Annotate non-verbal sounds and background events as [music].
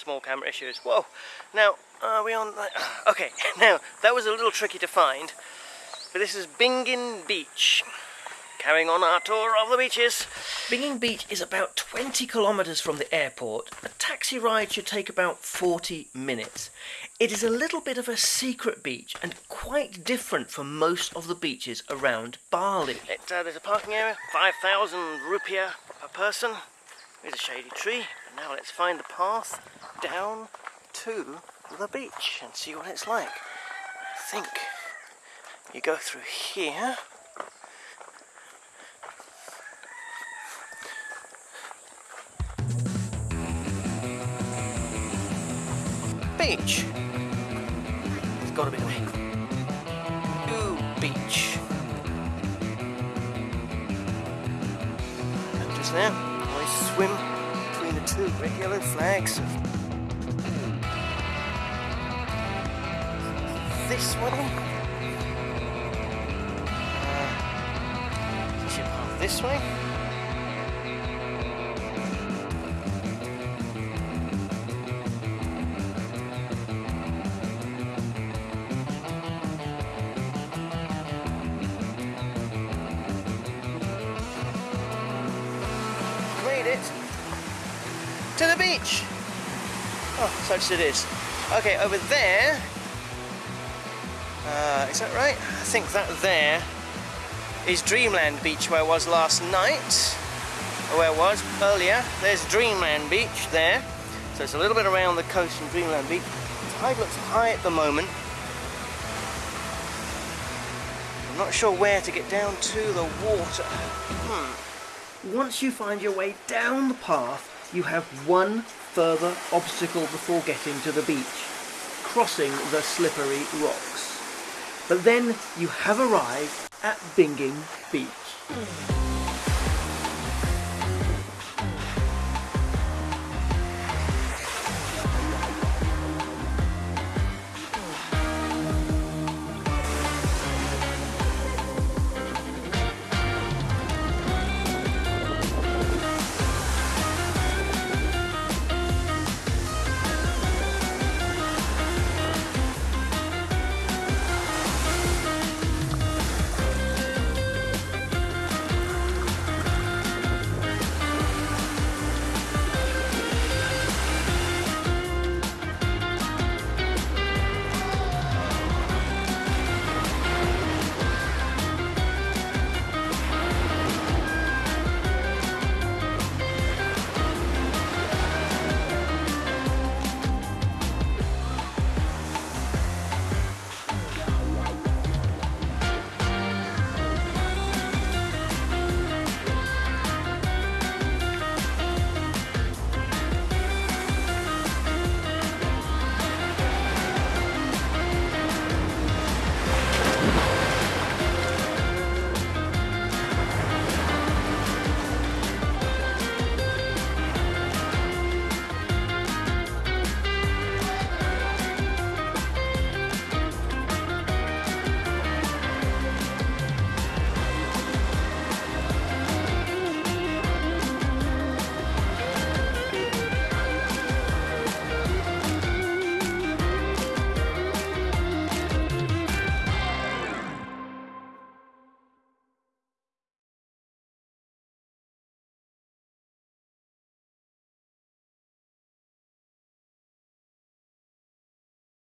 small camera issues. Whoa! Now, are we on... that? [sighs] Okay, [laughs] now, that was a little tricky to find, but this is Bingin Beach. Carrying on our tour of the beaches. Bingin Beach is about 20 kilometres from the airport. A taxi ride should take about 40 minutes. It is a little bit of a secret beach and quite different from most of the beaches around Bali. It, uh, there's a parking area, 5,000 rupiah per person. There's a shady tree. And now let's find the path down to the beach and see what it's like. I think you go through here beach. There's got to be a way. Ooh, beach. And just I swim between the two yellow flags. This one. Uh, should path this way. To the beach. Oh, such it is. Okay, over there, uh, is that right? I think that there is Dreamland Beach where I was last night, or where I was earlier. There's Dreamland Beach there. So it's a little bit around the coast from Dreamland Beach. The tide looks high at the moment. I'm not sure where to get down to the water. Hmm. Once you find your way down the path, you have one further obstacle before getting to the beach, crossing the slippery rocks. But then you have arrived at Bingin Beach.